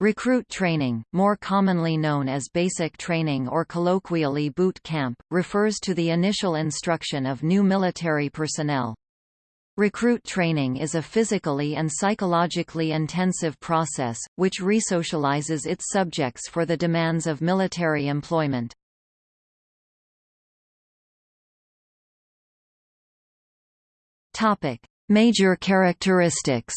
Recruit training, more commonly known as basic training or colloquially boot camp, refers to the initial instruction of new military personnel. Recruit training is a physically and psychologically intensive process, which resocializes its subjects for the demands of military employment. Major characteristics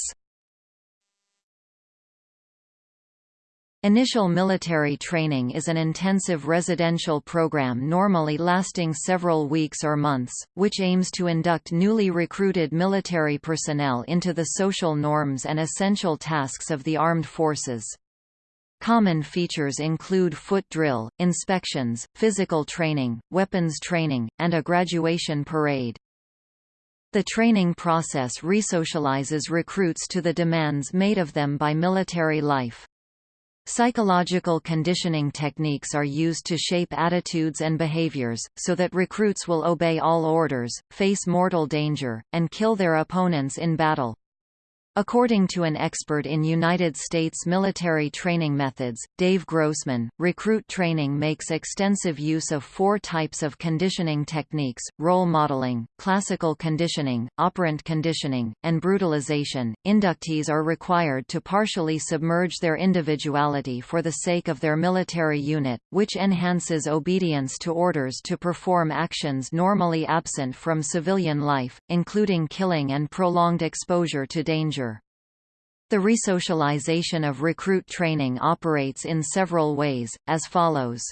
Initial military training is an intensive residential program normally lasting several weeks or months, which aims to induct newly recruited military personnel into the social norms and essential tasks of the armed forces. Common features include foot drill, inspections, physical training, weapons training, and a graduation parade. The training process resocializes recruits to the demands made of them by military life. Psychological conditioning techniques are used to shape attitudes and behaviors, so that recruits will obey all orders, face mortal danger, and kill their opponents in battle. According to an expert in United States military training methods, Dave Grossman, recruit training makes extensive use of four types of conditioning techniques, role modeling, classical conditioning, operant conditioning, and brutalization. Inductees are required to partially submerge their individuality for the sake of their military unit, which enhances obedience to orders to perform actions normally absent from civilian life, including killing and prolonged exposure to danger. The resocialization of recruit training operates in several ways, as follows.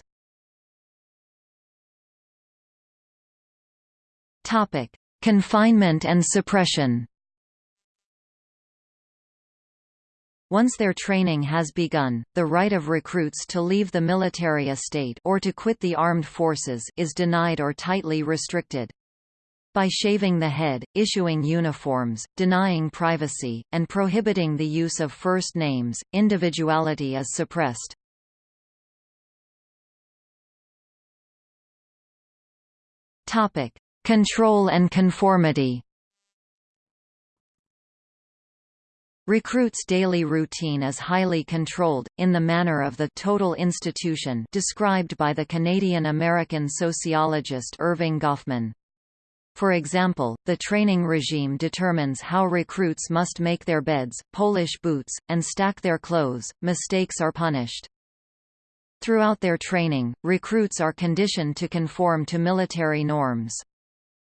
Topic: Confinement and suppression. Once their training has begun, the right of recruits to leave the military estate or to quit the armed forces is denied or tightly restricted by shaving the head, issuing uniforms, denying privacy, and prohibiting the use of first names, individuality is suppressed. Topic: Control and conformity. Recruits' daily routine is highly controlled, in the manner of the total institution described by the Canadian-American sociologist Erving Goffman. For example, the training regime determines how recruits must make their beds, polish boots, and stack their clothes. Mistakes are punished. Throughout their training, recruits are conditioned to conform to military norms.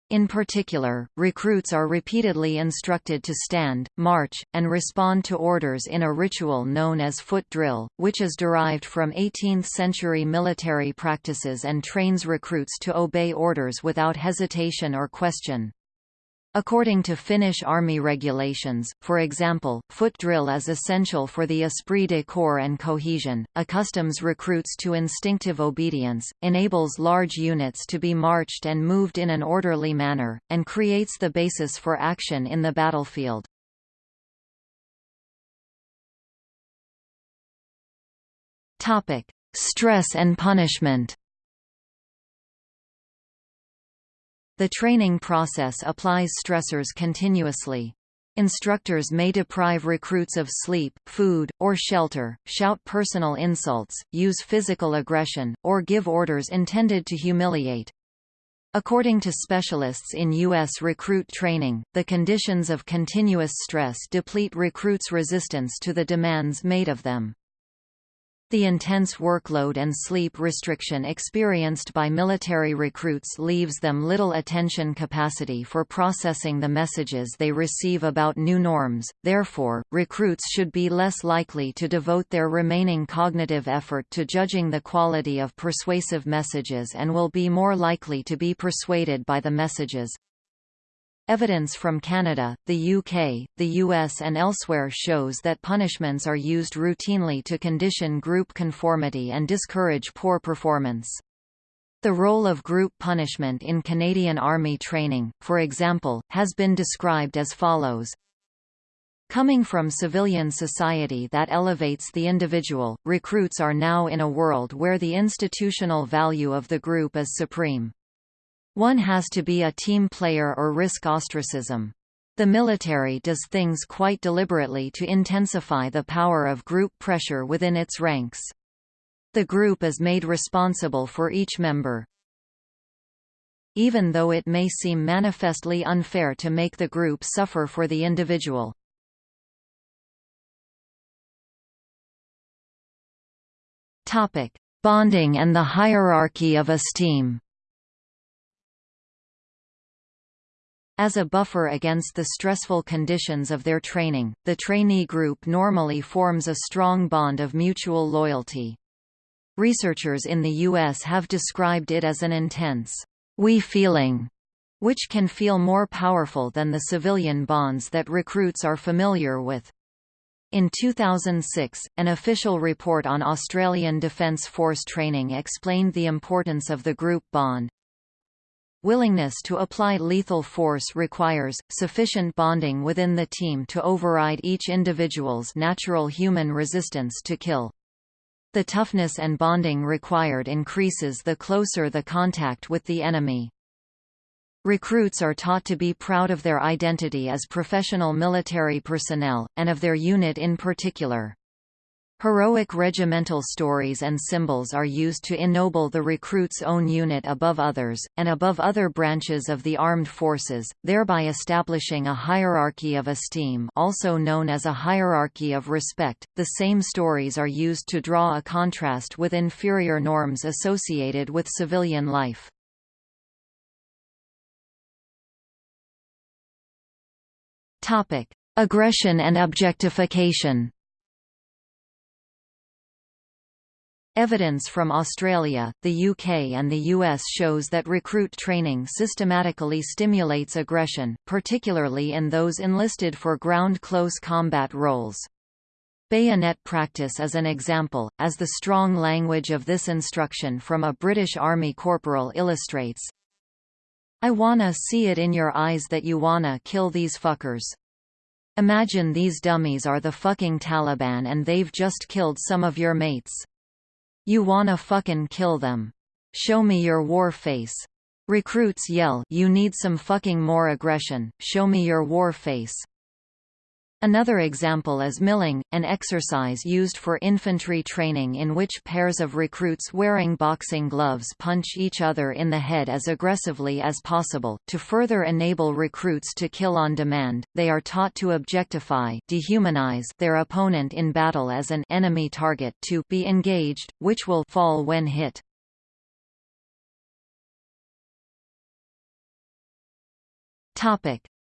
In particular, recruits are repeatedly instructed to stand, march, and respond to orders in a ritual known as foot drill, which is derived from 18th-century military practices and trains recruits to obey orders without hesitation or question. According to Finnish Army regulations, for example, foot drill is essential for the esprit de corps and cohesion, accustoms recruits to instinctive obedience, enables large units to be marched and moved in an orderly manner, and creates the basis for action in the battlefield. Stress and punishment The training process applies stressors continuously. Instructors may deprive recruits of sleep, food, or shelter, shout personal insults, use physical aggression, or give orders intended to humiliate. According to specialists in U.S. recruit training, the conditions of continuous stress deplete recruits' resistance to the demands made of them. The intense workload and sleep restriction experienced by military recruits leaves them little attention capacity for processing the messages they receive about new norms, therefore, recruits should be less likely to devote their remaining cognitive effort to judging the quality of persuasive messages and will be more likely to be persuaded by the messages. Evidence from Canada, the UK, the US and elsewhere shows that punishments are used routinely to condition group conformity and discourage poor performance. The role of group punishment in Canadian Army training, for example, has been described as follows. Coming from civilian society that elevates the individual, recruits are now in a world where the institutional value of the group is supreme. One has to be a team player or risk ostracism. The military does things quite deliberately to intensify the power of group pressure within its ranks. The group is made responsible for each member. Even though it may seem manifestly unfair to make the group suffer for the individual. Topic: Bonding and the hierarchy of esteem. As a buffer against the stressful conditions of their training, the trainee group normally forms a strong bond of mutual loyalty. Researchers in the U.S. have described it as an intense, we feeling, which can feel more powerful than the civilian bonds that recruits are familiar with. In 2006, an official report on Australian Defence Force training explained the importance of the group bond. Willingness to apply lethal force requires, sufficient bonding within the team to override each individual's natural human resistance to kill. The toughness and bonding required increases the closer the contact with the enemy. Recruits are taught to be proud of their identity as professional military personnel, and of their unit in particular. Heroic regimental stories and symbols are used to ennoble the recruit's own unit above others, and above other branches of the armed forces, thereby establishing a hierarchy of esteem also known as a hierarchy of respect. The same stories are used to draw a contrast with inferior norms associated with civilian life. Aggression and objectification Evidence from Australia, the UK and the US shows that recruit training systematically stimulates aggression, particularly in those enlisted for ground close combat roles. Bayonet practice is an example, as the strong language of this instruction from a British Army corporal illustrates. I wanna see it in your eyes that you wanna kill these fuckers. Imagine these dummies are the fucking Taliban and they've just killed some of your mates. You wanna fucking kill them. Show me your war face. Recruits yell, you need some fucking more aggression, show me your war face. Another example is milling, an exercise used for infantry training in which pairs of recruits wearing boxing gloves punch each other in the head as aggressively as possible. To further enable recruits to kill on demand, they are taught to objectify dehumanize their opponent in battle as an enemy target to be engaged, which will fall when hit.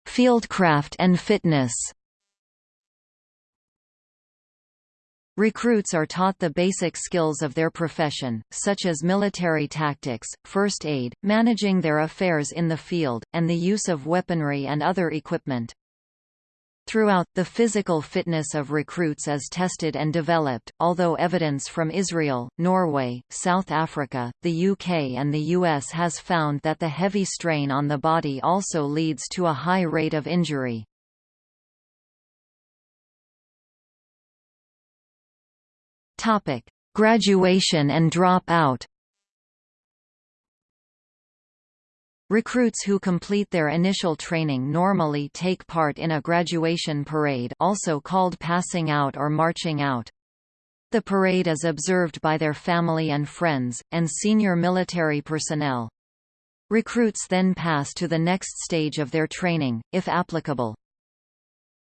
Fieldcraft and fitness Recruits are taught the basic skills of their profession, such as military tactics, first aid, managing their affairs in the field, and the use of weaponry and other equipment. Throughout, the physical fitness of recruits is tested and developed, although evidence from Israel, Norway, South Africa, the UK and the US has found that the heavy strain on the body also leads to a high rate of injury. Topic: Graduation and drop-out. Recruits who complete their initial training normally take part in a graduation parade also called passing out or marching out. The parade is observed by their family and friends, and senior military personnel. Recruits then pass to the next stage of their training, if applicable.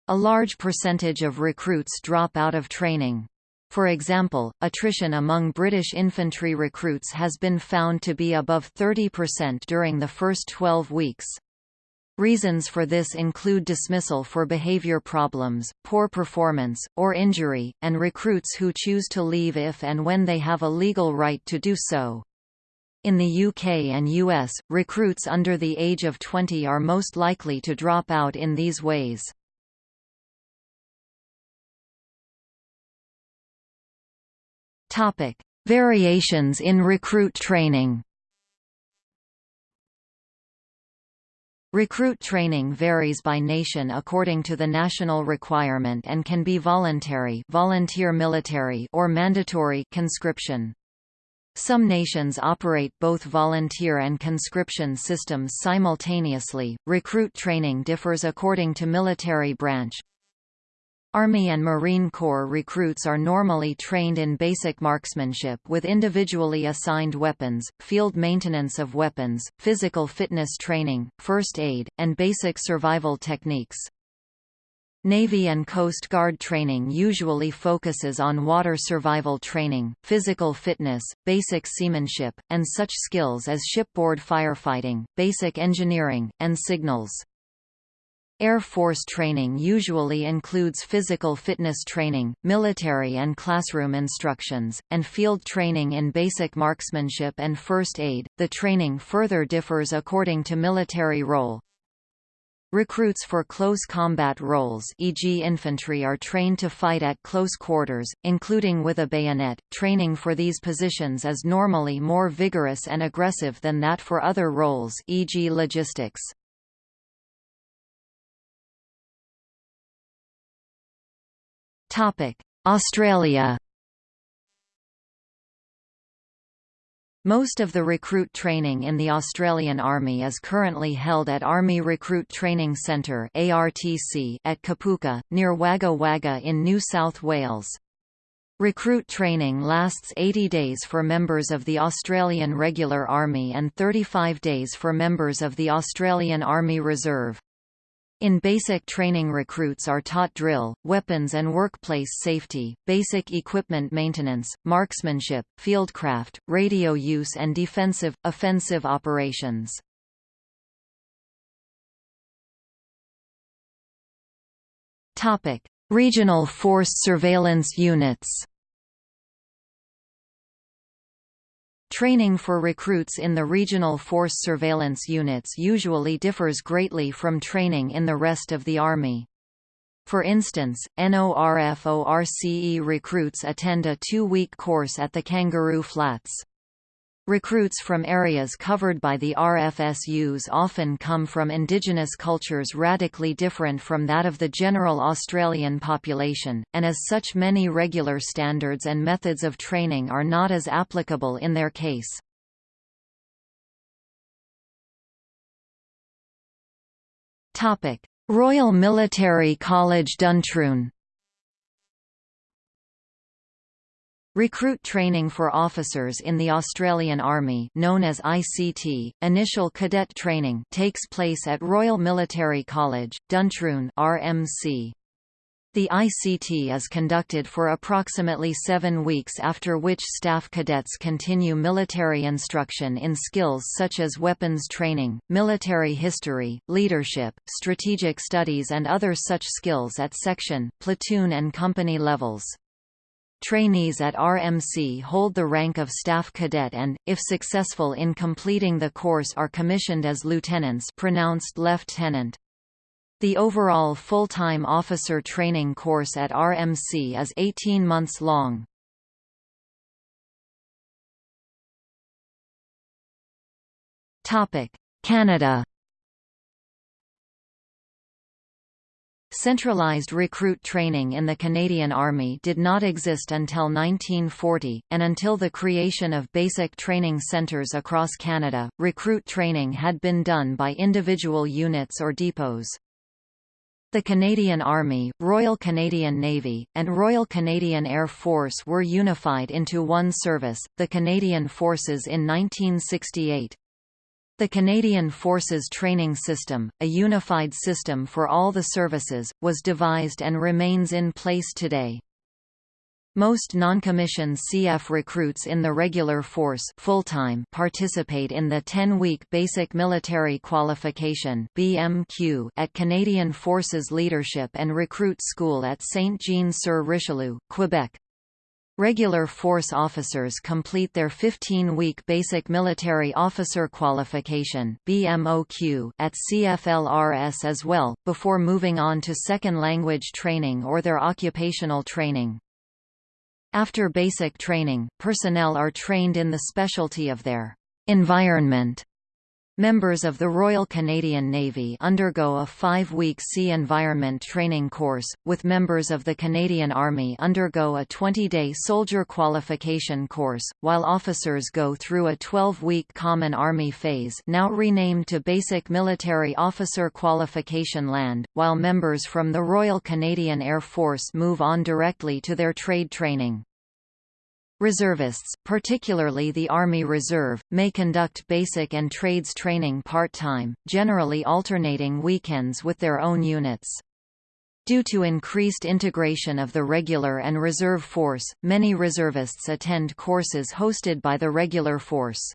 A large percentage of recruits drop out of training. For example, attrition among British infantry recruits has been found to be above 30% during the first 12 weeks. Reasons for this include dismissal for behavior problems, poor performance, or injury, and recruits who choose to leave if and when they have a legal right to do so. In the UK and US, recruits under the age of 20 are most likely to drop out in these ways. Topic: Variations in recruit training. Recruit training varies by nation according to the national requirement and can be voluntary volunteer military or mandatory conscription. Some nations operate both volunteer and conscription systems simultaneously. Recruit training differs according to military branch. Army and Marine Corps recruits are normally trained in basic marksmanship with individually assigned weapons, field maintenance of weapons, physical fitness training, first aid, and basic survival techniques. Navy and Coast Guard training usually focuses on water survival training, physical fitness, basic seamanship, and such skills as shipboard firefighting, basic engineering, and signals. Air Force training usually includes physical fitness training, military and classroom instructions, and field training in basic marksmanship and first aid. The training further differs according to military role, Recruits for close combat roles e.g. infantry are trained to fight at close quarters, including with a bayonet. Training for these positions is normally more vigorous and aggressive than that for other roles e.g. logistics. Australia Most of the recruit training in the Australian Army is currently held at Army Recruit Training Centre (ARTC) at Kapooka, near Wagga Wagga in New South Wales. Recruit training lasts 80 days for members of the Australian Regular Army and 35 days for members of the Australian Army Reserve. In basic training recruits are taught drill, weapons and workplace safety, basic equipment maintenance, marksmanship, fieldcraft, radio use and defensive, offensive operations. Regional Force Surveillance Units Training for recruits in the regional force surveillance units usually differs greatly from training in the rest of the Army. For instance, NORFORCE recruits attend a two-week course at the Kangaroo Flats. Recruits from areas covered by the RFSUs often come from indigenous cultures radically different from that of the general Australian population, and as such many regular standards and methods of training are not as applicable in their case. Royal Military College Duntroon Recruit training for officers in the Australian Army known as ICT, initial cadet training takes place at Royal Military College, Duntroon RMC. The ICT is conducted for approximately seven weeks after which staff cadets continue military instruction in skills such as weapons training, military history, leadership, strategic studies and other such skills at section, platoon and company levels. Trainees at RMC hold the rank of staff cadet and, if successful in completing the course are commissioned as lieutenants pronounced lieutenant. The overall full-time officer training course at RMC is 18 months long. Canada Centralized recruit training in the Canadian Army did not exist until 1940, and until the creation of basic training centres across Canada, recruit training had been done by individual units or depots. The Canadian Army, Royal Canadian Navy, and Royal Canadian Air Force were unified into one service, the Canadian Forces in 1968. The Canadian Forces Training System, a unified system for all the services, was devised and remains in place today. Most non-commissioned CF recruits in the regular force full-time participate in the 10-week Basic Military Qualification BMQ at Canadian Forces Leadership and Recruit School at Saint-Jean-sur-Richelieu, Quebec. Regular force officers complete their 15-week Basic Military Officer Qualification BMOQ at CFLRS as well, before moving on to second language training or their occupational training. After basic training, personnel are trained in the specialty of their environment Members of the Royal Canadian Navy undergo a five-week sea environment training course, with members of the Canadian Army undergo a 20-day soldier qualification course, while officers go through a 12-week Common Army phase now renamed to Basic Military Officer Qualification Land, while members from the Royal Canadian Air Force move on directly to their trade training. Reservists, particularly the Army Reserve, may conduct basic and trades training part-time, generally alternating weekends with their own units. Due to increased integration of the regular and reserve force, many reservists attend courses hosted by the regular force.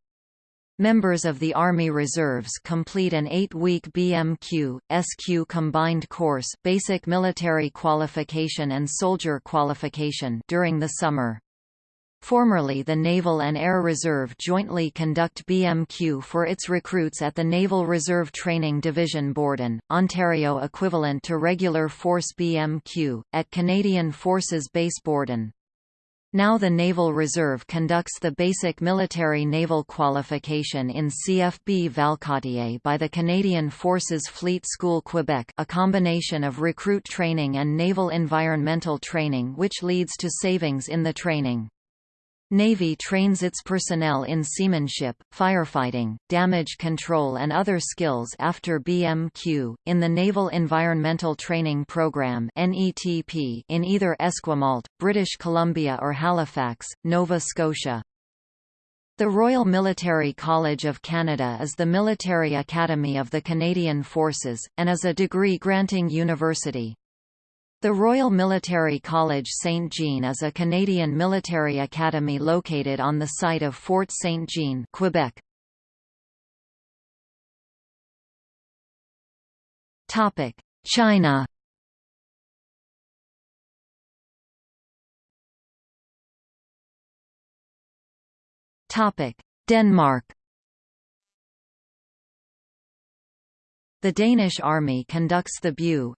Members of the Army Reserves complete an eight-week BMQ, SQ combined course basic military qualification and soldier qualification during the summer. Formerly the Naval and Air Reserve jointly conduct BMQ for its recruits at the Naval Reserve Training Division Borden, Ontario equivalent to regular force BMQ, at Canadian Forces Base Borden. Now the Naval Reserve conducts the basic military naval qualification in CFB Valcartier by the Canadian Forces Fleet School Quebec a combination of recruit training and naval environmental training which leads to savings in the training. Navy trains its personnel in seamanship, firefighting, damage control and other skills after BMQ, in the Naval Environmental Training Program in either Esquimalt, British Columbia or Halifax, Nova Scotia. The Royal Military College of Canada is the military academy of the Canadian Forces, and is a degree-granting university. The Royal Military College Saint Jean is a Canadian military academy located on the site of Fort Saint Jean, Quebec. Topic: China. Topic: Denmark. The Danish Army conducts the BU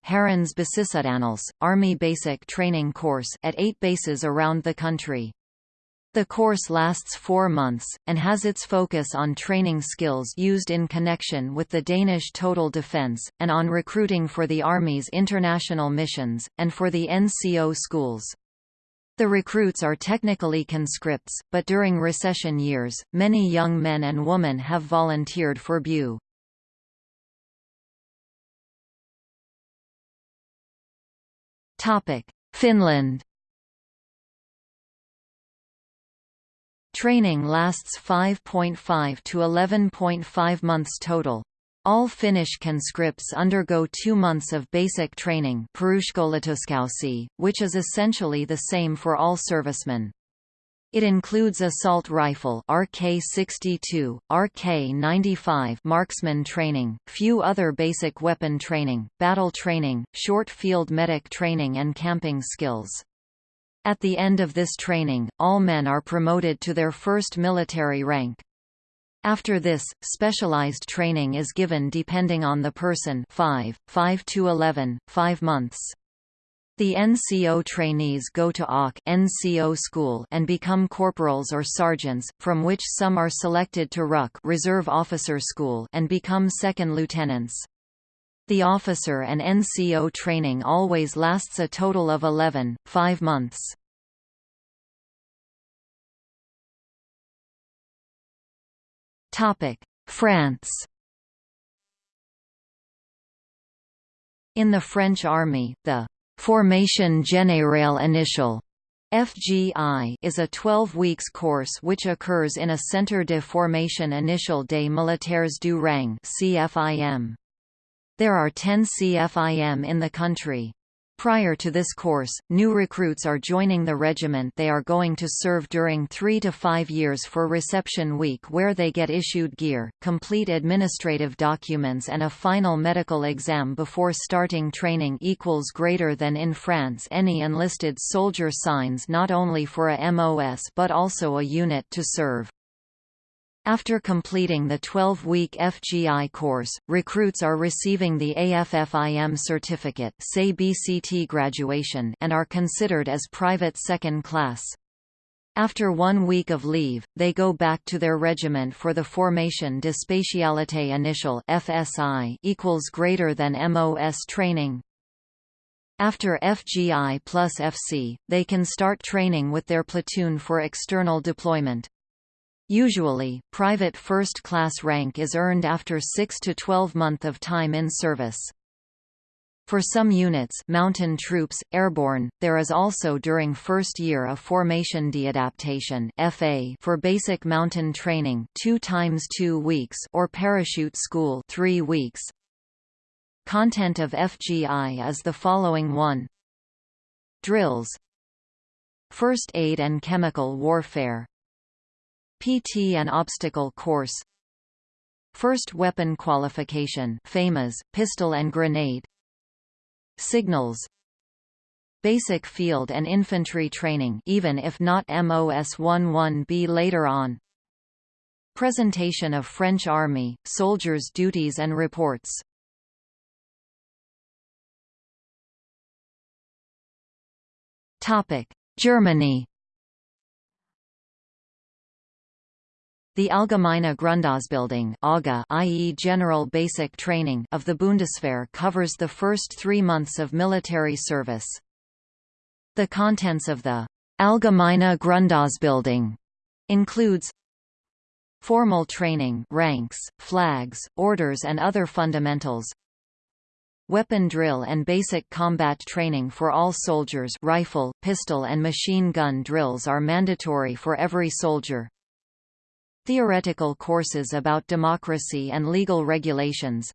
Army Basic Training Course at eight bases around the country. The course lasts four months, and has its focus on training skills used in connection with the Danish total defence, and on recruiting for the Army's international missions, and for the NCO schools. The recruits are technically conscripts, but during recession years, many young men and women have volunteered for BU. Finland Training lasts 5.5 to 11.5 months total. All Finnish conscripts undergo two months of basic training which is essentially the same for all servicemen. It includes assault rifle RK-62, RK-95 marksman training, few other basic weapon training, battle training, short field medic training and camping skills. At the end of this training, all men are promoted to their first military rank. After this, specialized training is given depending on the person 5, 5 to 11, 5 months. The NCO trainees go to AUK NCO school and become corporals or sergeants, from which some are selected to RUK Reserve Officer School and become second lieutenants. The officer and NCO training always lasts a total of 11, 5 months. France In the French army, the Formation Générale Initial FGI is a 12 weeks course which occurs in a Centre de Formation Initiale des Militaires du Rang CFIM. There are 10 CFIM in the country. Prior to this course, new recruits are joining the regiment they are going to serve during three to five years for reception week where they get issued gear, complete administrative documents and a final medical exam before starting training equals greater than in France any enlisted soldier signs not only for a MOS but also a unit to serve. After completing the 12-week FGI course, recruits are receiving the AFFIM certificate BCT graduation and are considered as private second class. After one week of leave, they go back to their regiment for the Formation de Spécialité Initiale (FSI) equals greater than MOS training. After FGI plus FC, they can start training with their platoon for external deployment. Usually, private first-class rank is earned after 6 to 12 month of time in service. For some units mountain troops, airborne, there is also during first year a formation deadaptation FA for basic mountain training 2 times 2 weeks or parachute school 3 weeks. Content of FGI is the following 1 Drills First aid and chemical warfare PT and obstacle course. First weapon qualification FAMAS, pistol and grenade. Signals. Basic field and infantry training even if not MOS-11B later on. Presentation of French Army, soldiers' duties and reports. Germany The Allgemeine Grundausbildung AGA, i.e. General Basic Training of the Bundeswehr covers the first three months of military service. The contents of the Allgemeine Grundausbildung includes formal training ranks, flags, orders and other fundamentals weapon drill and basic combat training for all soldiers rifle, pistol and machine gun drills are mandatory for every soldier Theoretical courses about democracy and legal regulations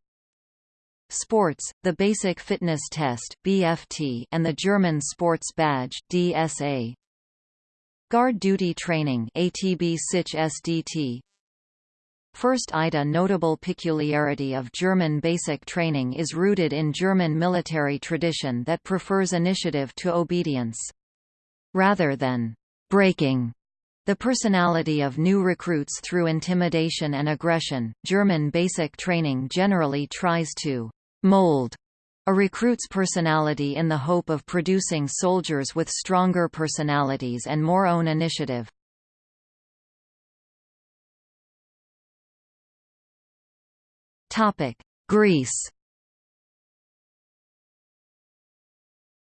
Sports, the Basic Fitness Test BFT, and the German Sports Badge DSA. Guard Duty Training ATB Sich SDT. First IDA notable peculiarity of German basic training is rooted in German military tradition that prefers initiative to obedience. Rather than breaking the personality of new recruits through intimidation and aggression, German basic training generally tries to mold a recruit's personality in the hope of producing soldiers with stronger personalities and more own initiative. Topic: Greece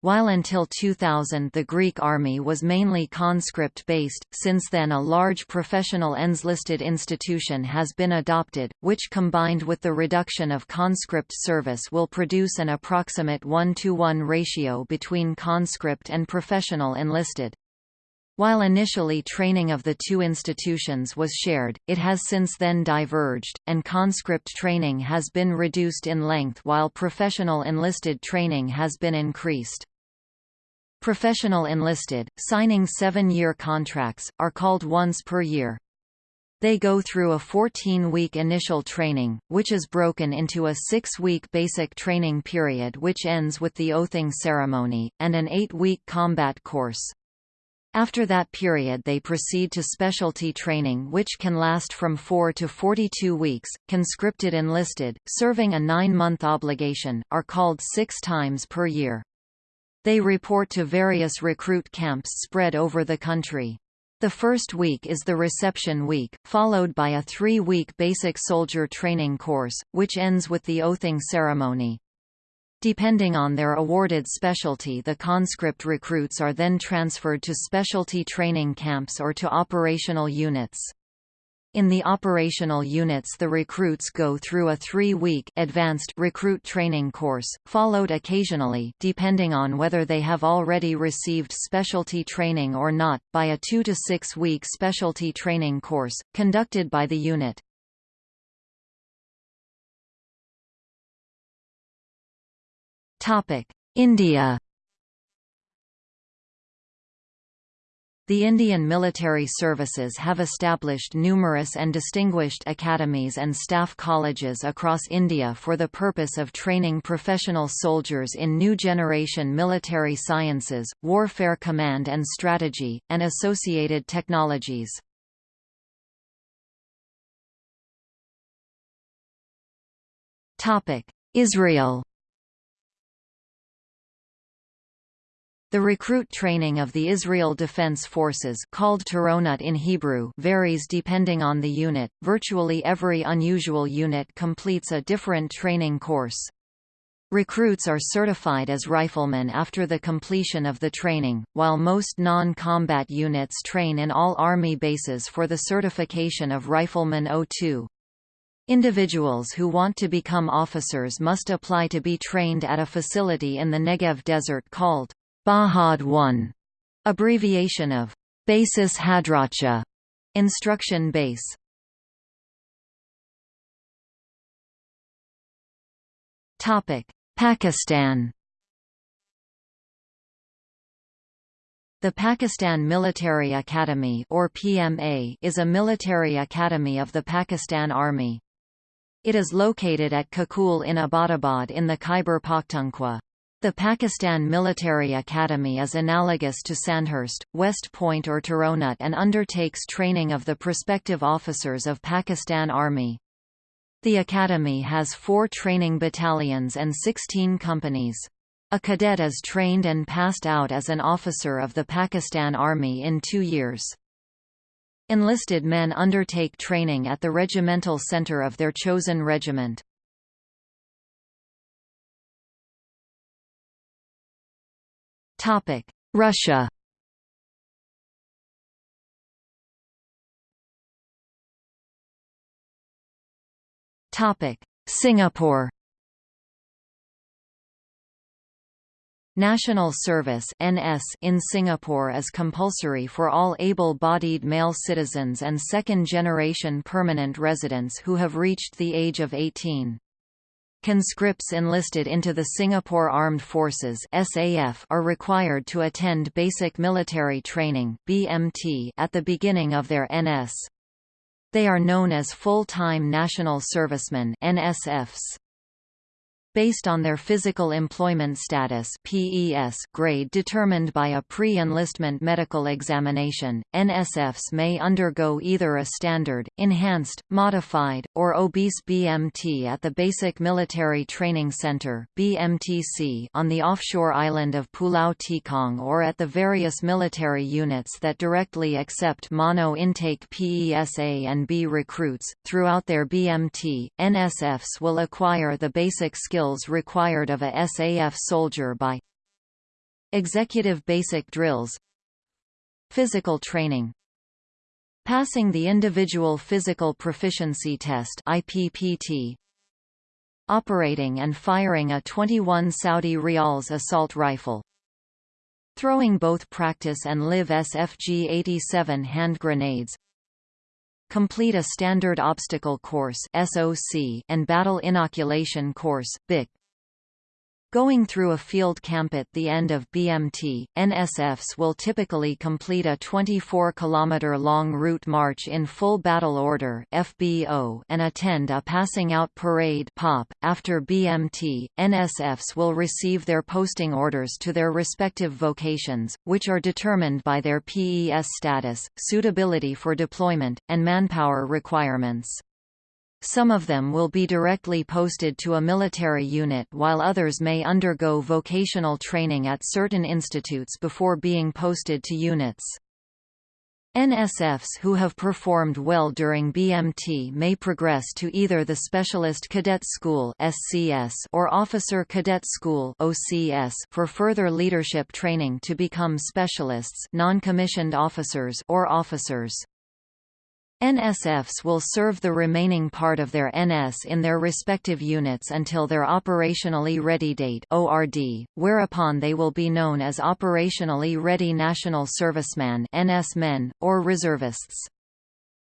While until 2000 the Greek army was mainly conscript-based, since then a large professional enlisted institution has been adopted, which combined with the reduction of conscript service will produce an approximate 1-to-1 ratio between conscript and professional enlisted. While initially training of the two institutions was shared, it has since then diverged, and conscript training has been reduced in length while professional enlisted training has been increased. Professional enlisted, signing seven-year contracts, are called once per year. They go through a 14-week initial training, which is broken into a six-week basic training period which ends with the oathing ceremony, and an eight-week combat course. After that period they proceed to specialty training which can last from 4 to 42 weeks. Conscripted enlisted, serving a nine-month obligation, are called six times per year. They report to various recruit camps spread over the country. The first week is the reception week, followed by a three-week basic soldier training course, which ends with the oathing ceremony. Depending on their awarded specialty the conscript recruits are then transferred to specialty training camps or to operational units. In the operational units the recruits go through a three-week advanced recruit training course, followed occasionally depending on whether they have already received specialty training or not, by a two- to six-week specialty training course, conducted by the unit. India The Indian military services have established numerous and distinguished academies and staff colleges across India for the purpose of training professional soldiers in new generation military sciences, warfare command and strategy, and associated technologies. Israel The recruit training of the Israel Defense Forces called Tironut in Hebrew varies depending on the unit. Virtually every unusual unit completes a different training course. Recruits are certified as riflemen after the completion of the training, while most non-combat units train in all Army bases for the certification of Rifleman O2. Individuals who want to become officers must apply to be trained at a facility in the Negev Desert called Bahad 1, abbreviation of Basis Hadracha, instruction base. Topic: Pakistan. The Pakistan Military Academy or PMA is a military academy of the Pakistan Army. It is located at Kakul in Abbottabad in the Khyber Pakhtunkhwa. The Pakistan Military Academy is analogous to Sandhurst, West Point or Tironut and undertakes training of the prospective officers of Pakistan Army. The academy has four training battalions and 16 companies. A cadet is trained and passed out as an officer of the Pakistan Army in two years. Enlisted men undertake training at the regimental center of their chosen regiment. Russia. Topic: Singapore. National Service (NS) in Singapore is compulsory for all able-bodied male citizens and second-generation permanent residents who have reached the age of 18. Conscripts enlisted into the Singapore Armed Forces (SAF) are required to attend Basic Military Training (BMT) at the beginning of their NS. They are known as full-time national servicemen (NSFs). Based on their physical employment status PES grade determined by a pre-enlistment medical examination, NSFs may undergo either a standard, enhanced, modified, or obese BMT at the Basic Military Training Center BMTC on the offshore island of Pulau Tikong or at the various military units that directly accept mono-intake PESA and B recruits. Throughout their BMT, NSFs will acquire the basic skills skills required of a SAF soldier by Executive basic drills Physical training Passing the Individual Physical Proficiency Test IPPT Operating and firing a 21 Saudi Rials assault rifle Throwing both practice and live SFG-87 hand grenades Complete a Standard Obstacle Course (SOC) and Battle Inoculation Course (BIC). Going through a field camp at the end of BMT, NSFs will typically complete a 24-kilometer-long route march in full battle order (FBO) and attend a passing out parade (POP). After BMT, NSFs will receive their posting orders to their respective vocations, which are determined by their PES status, suitability for deployment, and manpower requirements. Some of them will be directly posted to a military unit while others may undergo vocational training at certain institutes before being posted to units. NSFs who have performed well during BMT may progress to either the Specialist Cadet School (SCS) or Officer Cadet School (OCS) for further leadership training to become specialists, non-commissioned officers or officers. NSFs will serve the remaining part of their NS in their respective units until their Operationally Ready Date ORD, whereupon they will be known as Operationally Ready National Serviceman NS men, or reservists.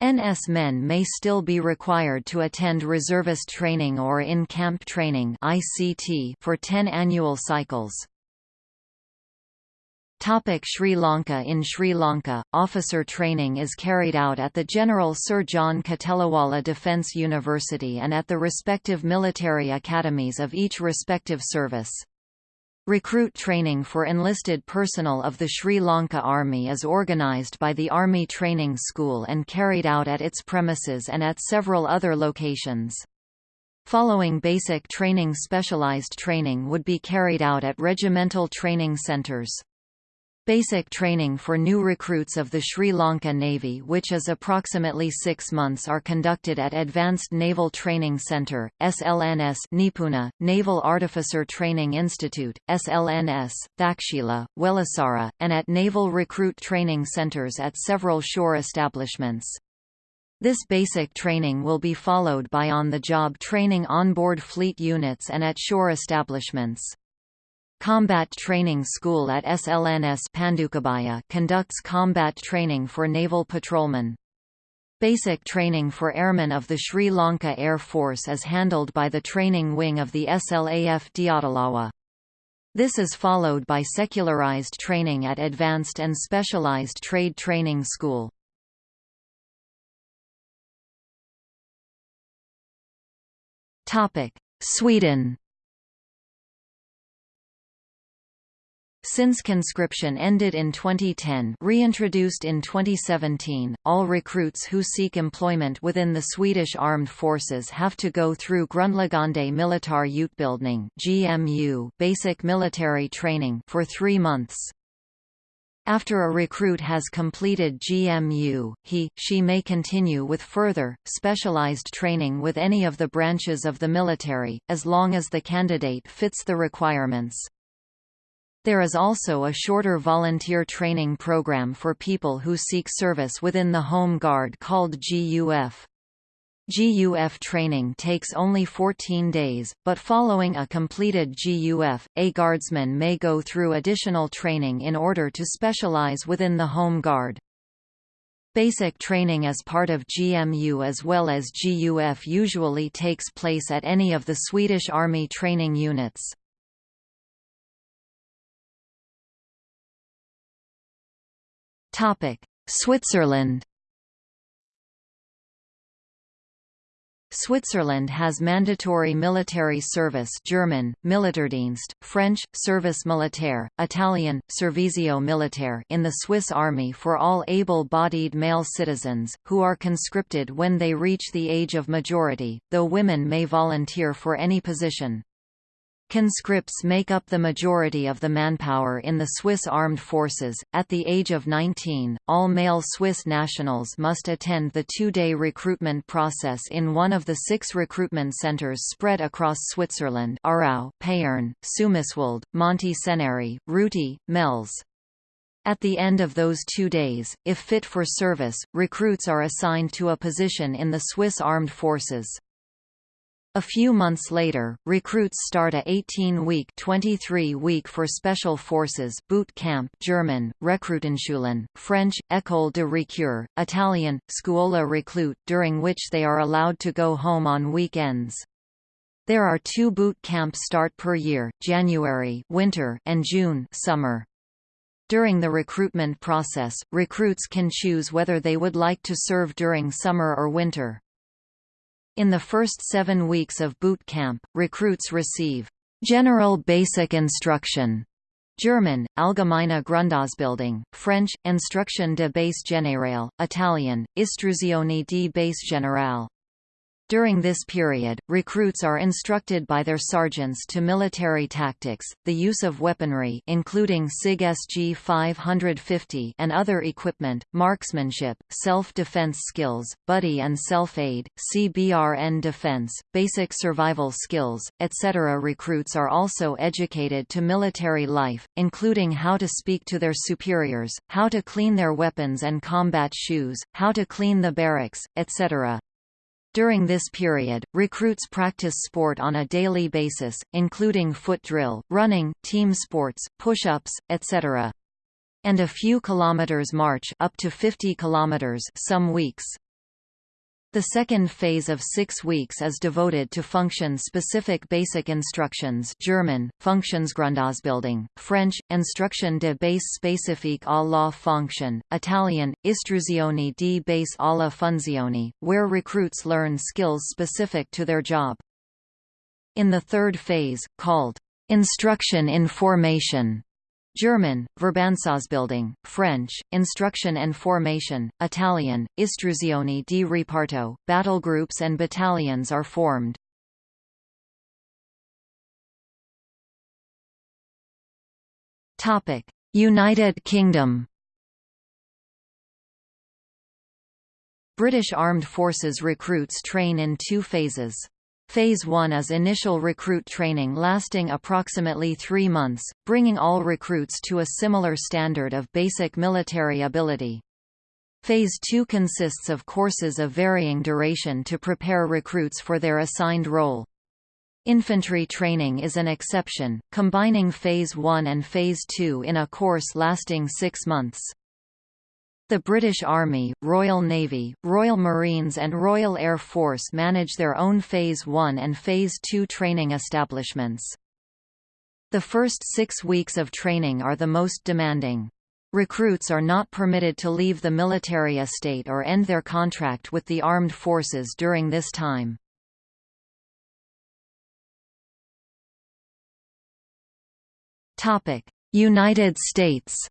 NS men may still be required to attend reservist training or in-camp training ICT for 10 annual cycles. Topic Sri Lanka In Sri Lanka, officer training is carried out at the General Sir John Kotelawala Defence University and at the respective military academies of each respective service. Recruit training for enlisted personnel of the Sri Lanka Army is organised by the Army Training School and carried out at its premises and at several other locations. Following basic training specialised training would be carried out at regimental training centres. Basic training for new recruits of the Sri Lanka Navy which is approximately six months are conducted at Advanced Naval Training Centre, SLNS Nipuna, Naval Artificer Training Institute, SLNS, Thakshila, Welisara, and at Naval Recruit Training Centres at several shore establishments. This basic training will be followed by on-the-job training onboard fleet units and at shore establishments. Combat Training School at SLNS Pandukabhaya conducts combat training for naval patrolmen. Basic training for airmen of the Sri Lanka Air Force is handled by the training wing of the SLAF Diyatalawa. This is followed by secularized training at Advanced and Specialized Trade Training School. Sweden Since conscription ended in 2010 reintroduced in 2017, all recruits who seek employment within the Swedish Armed Forces have to go through Grundläggande Militärutbildning GMU basic military training for three months. After a recruit has completed GMU, he, she may continue with further, specialized training with any of the branches of the military, as long as the candidate fits the requirements. There is also a shorter volunteer training program for people who seek service within the Home Guard called GUF. GUF training takes only 14 days, but following a completed GUF, a guardsman may go through additional training in order to specialize within the Home Guard. Basic training as part of GMU as well as GUF usually takes place at any of the Swedish Army training units. Switzerland Switzerland has mandatory military service German, Militärdienst, French, Service Militaire, Italian, Servizio Militare in the Swiss Army for all able-bodied male citizens, who are conscripted when they reach the age of majority, though women may volunteer for any position. Conscripts make up the majority of the manpower in the Swiss armed forces. At the age of 19, all male Swiss nationals must attend the two-day recruitment process in one of the six recruitment centres spread across Switzerland Aarau, Payerne, Sumiswald, Monte Ceneri, Ruti, Mels. At the end of those two days, if fit for service, recruits are assigned to a position in the Swiss armed forces. A few months later, recruits start a 18-week 23-week for Special Forces boot camp German, Rekrutenschulen, French, École de recrues, Italian, Scuola Reclute during which they are allowed to go home on weekends. There are two boot camps start per year, January winter and June summer. During the recruitment process, recruits can choose whether they would like to serve during summer or winter. In the first seven weeks of boot camp, recruits receive general basic instruction German, Allgemeine Grundausbildung, French, Instruction de base générale, Italian, Istruzione di base générale. During this period, recruits are instructed by their sergeants to military tactics, the use of weaponry including SIG SG-550 and other equipment, marksmanship, self-defense skills, buddy and self-aid, CBRN defense, basic survival skills, etc. Recruits are also educated to military life, including how to speak to their superiors, how to clean their weapons and combat shoes, how to clean the barracks, etc. During this period, recruits practice sport on a daily basis, including foot drill, running, team sports, push-ups, etc. And a few kilometers march up to 50 kilometers some weeks. The second phase of six weeks is devoted to function-specific basic instructions German, Funktionsgrundausbildung, French, Instruction de base spécifique à la fonction, Italian, Istruzione di base alla funzione, where recruits learn skills specific to their job. In the third phase, called instruction in formation, German, Verbandsbildung, French, Instruction and Formation, Italian, Istruzioni di Reparto, battle groups and battalions are formed. United Kingdom British Armed Forces recruits train in two phases. Phase 1 is initial recruit training lasting approximately three months, bringing all recruits to a similar standard of basic military ability. Phase 2 consists of courses of varying duration to prepare recruits for their assigned role. Infantry training is an exception, combining Phase 1 and Phase 2 in a course lasting six months. The British Army, Royal Navy, Royal Marines and Royal Air Force manage their own Phase 1 and Phase 2 training establishments. The first six weeks of training are the most demanding. Recruits are not permitted to leave the military estate or end their contract with the armed forces during this time. United States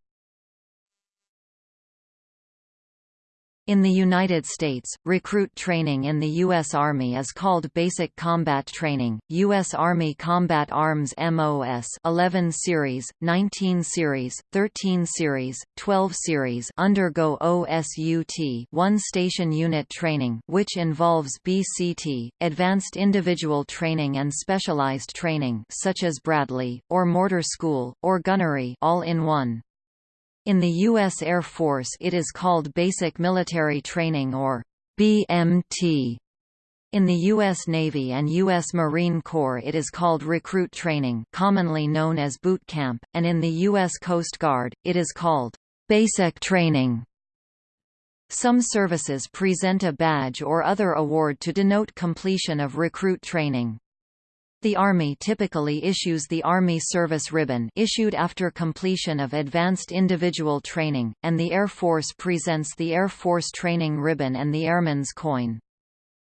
In the United States, recruit training in the U.S. Army is called Basic Combat Training. U.S. Army Combat Arms MOS 11 Series, 19 Series, 13 Series, 12 Series undergo OSUT One Station Unit Training which involves BCT, Advanced Individual Training and Specialized Training such as Bradley, or Mortar School, or Gunnery all in one. In the U.S. Air Force it is called Basic Military Training or BMT. In the U.S. Navy and U.S. Marine Corps it is called Recruit Training commonly known as Boot Camp, and in the U.S. Coast Guard, it is called Basic Training. Some services present a badge or other award to denote completion of recruit training. The Army typically issues the Army Service Ribbon issued after completion of advanced individual training, and the Air Force presents the Air Force Training Ribbon and the Airman's Coin.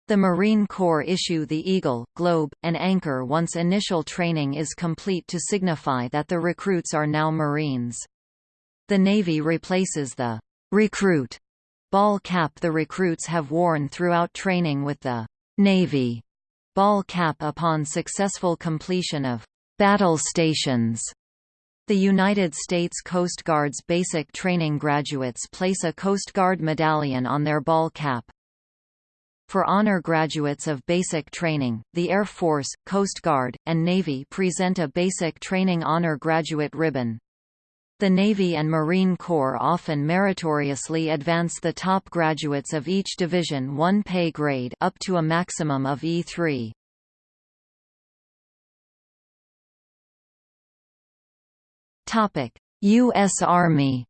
The Marine Corps issue the Eagle, Globe, and Anchor once initial training is complete to signify that the recruits are now Marines. The Navy replaces the recruit ball cap the recruits have worn throughout training with the Navy ball cap upon successful completion of battle stations. The United States Coast Guard's basic training graduates place a Coast Guard medallion on their ball cap. For honor graduates of basic training, the Air Force, Coast Guard, and Navy present a Basic Training Honor Graduate Ribbon. The Navy and Marine Corps often meritoriously advance the top graduates of each division one pay grade up to a maximum of E3. U.S. Army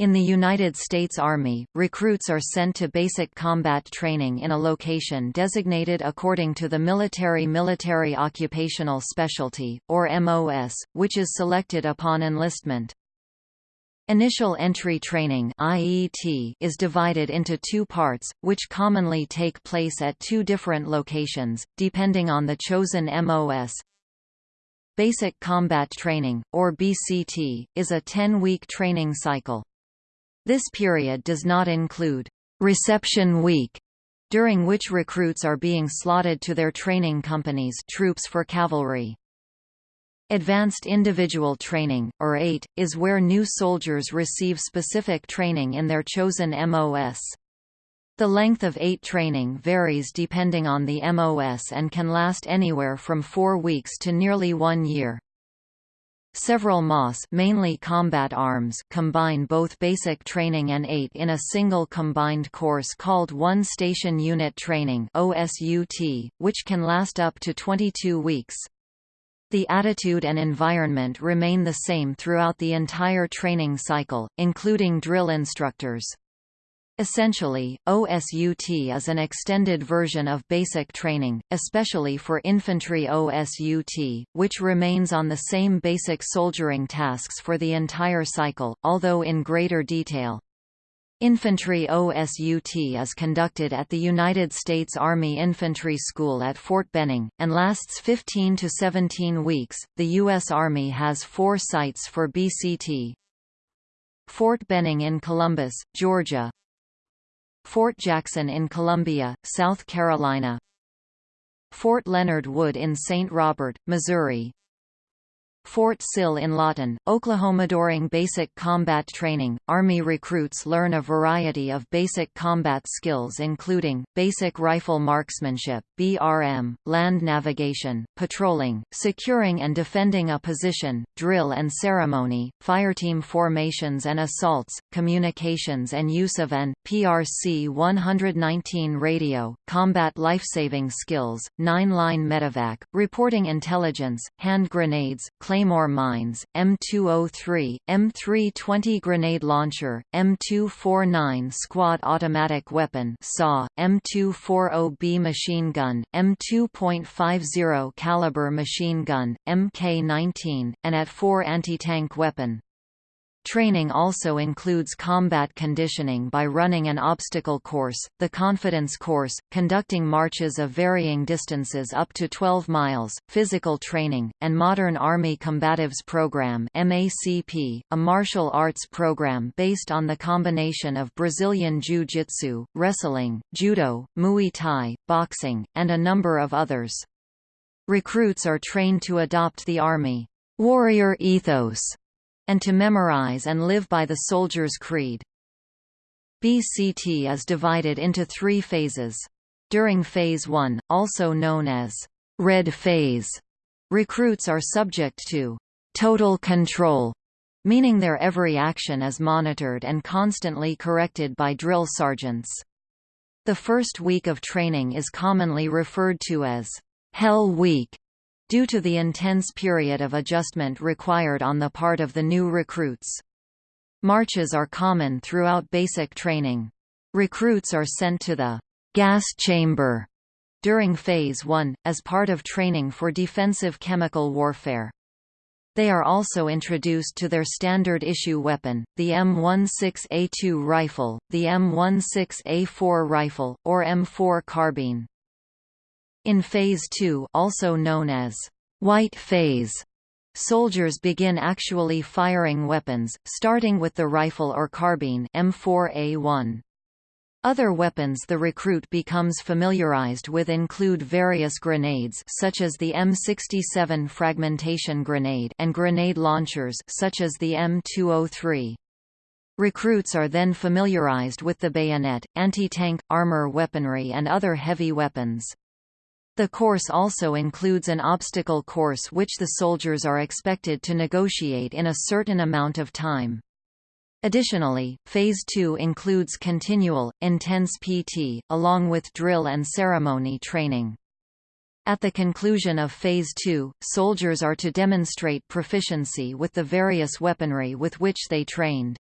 In the United States Army, recruits are sent to basic combat training in a location designated according to the Military Military Occupational Specialty, or MOS, which is selected upon enlistment. Initial Entry Training IET is divided into two parts, which commonly take place at two different locations, depending on the chosen MOS. Basic Combat Training, or BCT, is a 10-week training cycle. This period does not include reception week, during which recruits are being slotted to their training companies troops for cavalry. Advanced Individual Training, or AIT, is where new soldiers receive specific training in their chosen MOS. The length of AIT training varies depending on the MOS and can last anywhere from four weeks to nearly one year. Several MOS mainly combat arms combine both basic training and AIT in a single combined course called One Station Unit Training OSUT, which can last up to 22 weeks. The attitude and environment remain the same throughout the entire training cycle, including drill instructors. Essentially, OSUT is an extended version of basic training, especially for infantry OSUT, which remains on the same basic soldiering tasks for the entire cycle, although in greater detail. Infantry OSUT is conducted at the United States Army Infantry School at Fort Benning, and lasts 15 to 17 weeks. The U.S. Army has four sites for BCT Fort Benning in Columbus, Georgia, Fort Jackson in Columbia, South Carolina Fort Leonard Wood in St. Robert, Missouri Fort Sill in Lawton, Oklahoma. During basic combat training, Army recruits learn a variety of basic combat skills including, basic rifle marksmanship BRM, land navigation, patrolling, securing and defending a position, drill and ceremony, fireteam formations and assaults, communications and use of an, PRC-119 radio, combat lifesaving skills, nine-line medevac, reporting intelligence, hand grenades, Claymore mines, M203, M320 grenade launcher, M249 squad automatic weapon SAW, M240B machine gun, M2.50 caliber machine gun, Mk19, and AT-4 anti-tank weapon. Training also includes combat conditioning by running an obstacle course, the confidence course, conducting marches of varying distances up to 12 miles, physical training, and Modern Army Combatives Program MACP, a martial arts program based on the combination of Brazilian Jiu-Jitsu, wrestling, judo, Muay Thai, boxing, and a number of others. Recruits are trained to adopt the Army warrior ethos and to memorize and live by the soldier's creed. BCT is divided into three phases. During Phase 1, also known as Red Phase, recruits are subject to total control, meaning their every action is monitored and constantly corrected by drill sergeants. The first week of training is commonly referred to as Hell Week due to the intense period of adjustment required on the part of the new recruits. Marches are common throughout basic training. Recruits are sent to the gas chamber during Phase 1, as part of training for defensive chemical warfare. They are also introduced to their standard issue weapon, the M16A2 rifle, the M16A4 rifle, or M4 carbine. In Phase 2 also known as white phase, soldiers begin actually firing weapons, starting with the rifle or carbine M4A1. Other weapons the recruit becomes familiarized with include various grenades such as the M67 fragmentation grenade and grenade launchers such as the M203. Recruits are then familiarized with the bayonet, anti-tank, armor weaponry and other heavy weapons. The course also includes an obstacle course which the soldiers are expected to negotiate in a certain amount of time. Additionally, Phase 2 includes continual, intense PT, along with drill and ceremony training. At the conclusion of Phase 2, soldiers are to demonstrate proficiency with the various weaponry with which they trained.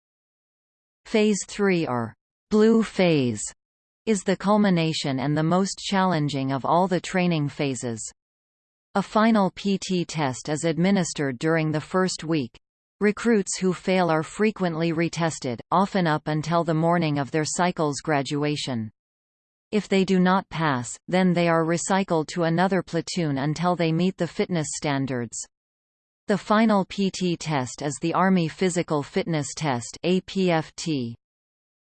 Phase 3 or Blue Phase is the culmination and the most challenging of all the training phases. A final PT test is administered during the first week. Recruits who fail are frequently retested, often up until the morning of their cycle's graduation. If they do not pass, then they are recycled to another platoon until they meet the fitness standards. The final PT test is the Army Physical Fitness Test APFT.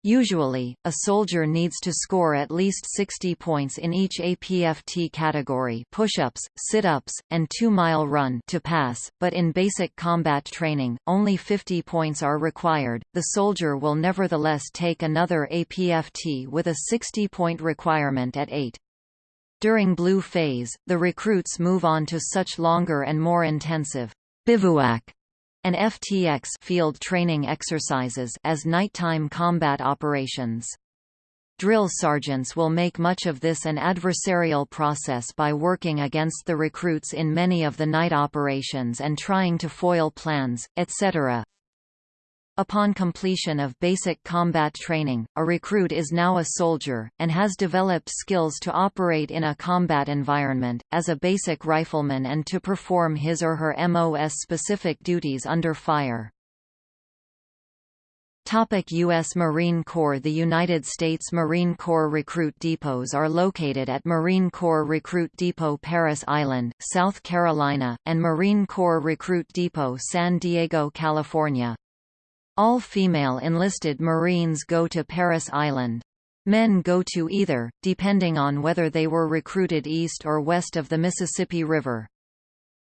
Usually, a soldier needs to score at least 60 points in each APFT category push-ups, sit-ups, and two-mile run to pass, but in basic combat training, only 50 points are required. The soldier will nevertheless take another APFT with a 60-point requirement at AIT. During blue phase, the recruits move on to such longer and more intensive bivouac and FTX field training exercises as nighttime combat operations. Drill sergeants will make much of this an adversarial process by working against the recruits in many of the night operations and trying to foil plans, etc. Upon completion of basic combat training, a recruit is now a soldier, and has developed skills to operate in a combat environment, as a basic rifleman and to perform his or her MOS-specific duties under fire. Topic U.S. Marine Corps The United States Marine Corps recruit depots are located at Marine Corps Recruit Depot Parris Island, South Carolina, and Marine Corps Recruit Depot San Diego, California. All female enlisted Marines go to Parris Island. Men go to either, depending on whether they were recruited east or west of the Mississippi River.